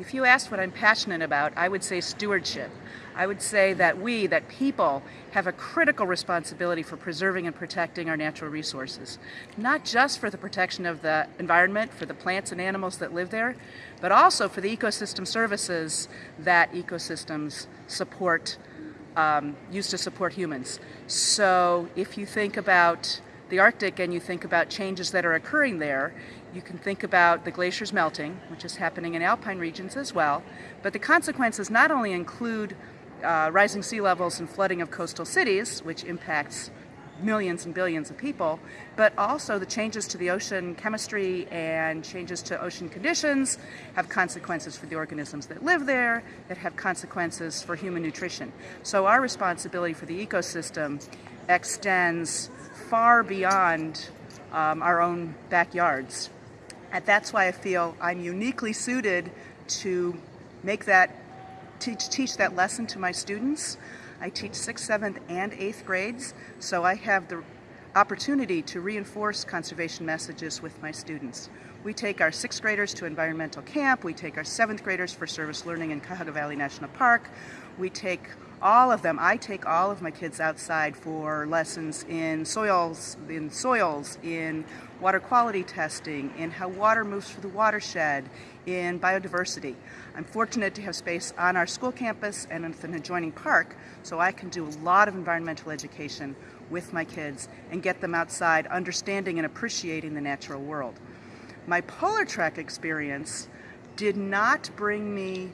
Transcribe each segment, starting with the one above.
If you asked what I'm passionate about, I would say stewardship. I would say that we, that people, have a critical responsibility for preserving and protecting our natural resources. Not just for the protection of the environment, for the plants and animals that live there, but also for the ecosystem services that ecosystems support, um, used to support humans. So if you think about the Arctic and you think about changes that are occurring there, you can think about the glaciers melting, which is happening in alpine regions as well, but the consequences not only include uh, rising sea levels and flooding of coastal cities, which impacts millions and billions of people, but also the changes to the ocean chemistry and changes to ocean conditions have consequences for the organisms that live there, that have consequences for human nutrition. So our responsibility for the ecosystem extends far beyond um, our own backyards. And that's why I feel I'm uniquely suited to make that, teach, teach that lesson to my students. I teach 6th, 7th, and 8th grades, so I have the opportunity to reinforce conservation messages with my students. We take our 6th graders to environmental camp, we take our 7th graders for service learning in Cuyahoga Valley National Park, we take all of them, I take all of my kids outside for lessons in soils, in soils, in water quality testing, in how water moves through the watershed, in biodiversity. I'm fortunate to have space on our school campus and an adjoining park, so I can do a lot of environmental education with my kids and get them outside understanding and appreciating the natural world. My PolarTREC experience did not bring me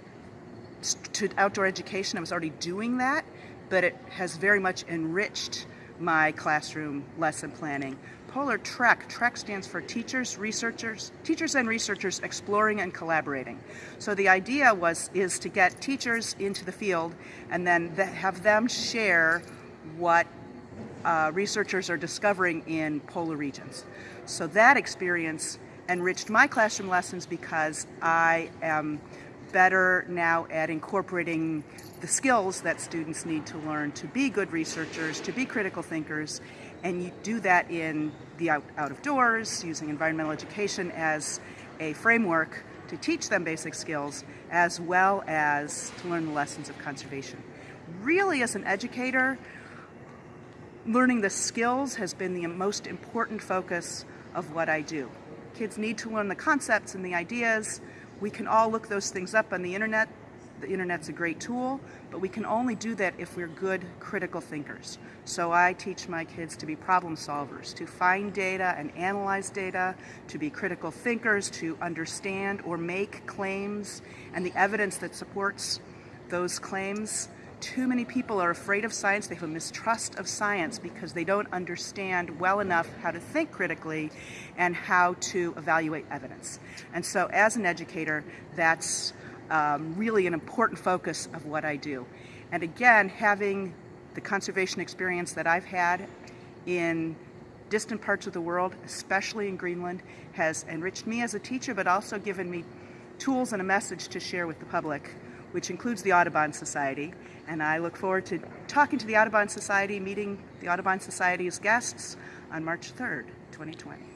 to outdoor education. I was already doing that, but it has very much enriched my classroom lesson planning. Polar Trek, TREC stands for teachers, researchers, teachers and researchers exploring and collaborating. So the idea was is to get teachers into the field and then have them share what uh, researchers are discovering in polar regions. So that experience enriched my classroom lessons because I am better now at incorporating the skills that students need to learn to be good researchers, to be critical thinkers, and you do that in the out, out of doors, using environmental education as a framework to teach them basic skills, as well as to learn the lessons of conservation. Really, as an educator, learning the skills has been the most important focus of what I do. Kids need to learn the concepts and the ideas, we can all look those things up on the internet. The internet's a great tool, but we can only do that if we're good critical thinkers. So I teach my kids to be problem solvers, to find data and analyze data, to be critical thinkers, to understand or make claims and the evidence that supports those claims too many people are afraid of science. They have a mistrust of science because they don't understand well enough how to think critically and how to evaluate evidence. And so as an educator, that's um, really an important focus of what I do. And again, having the conservation experience that I've had in distant parts of the world, especially in Greenland, has enriched me as a teacher, but also given me tools and a message to share with the public which includes the Audubon Society. And I look forward to talking to the Audubon Society, meeting the Audubon Society's guests on March 3rd, 2020.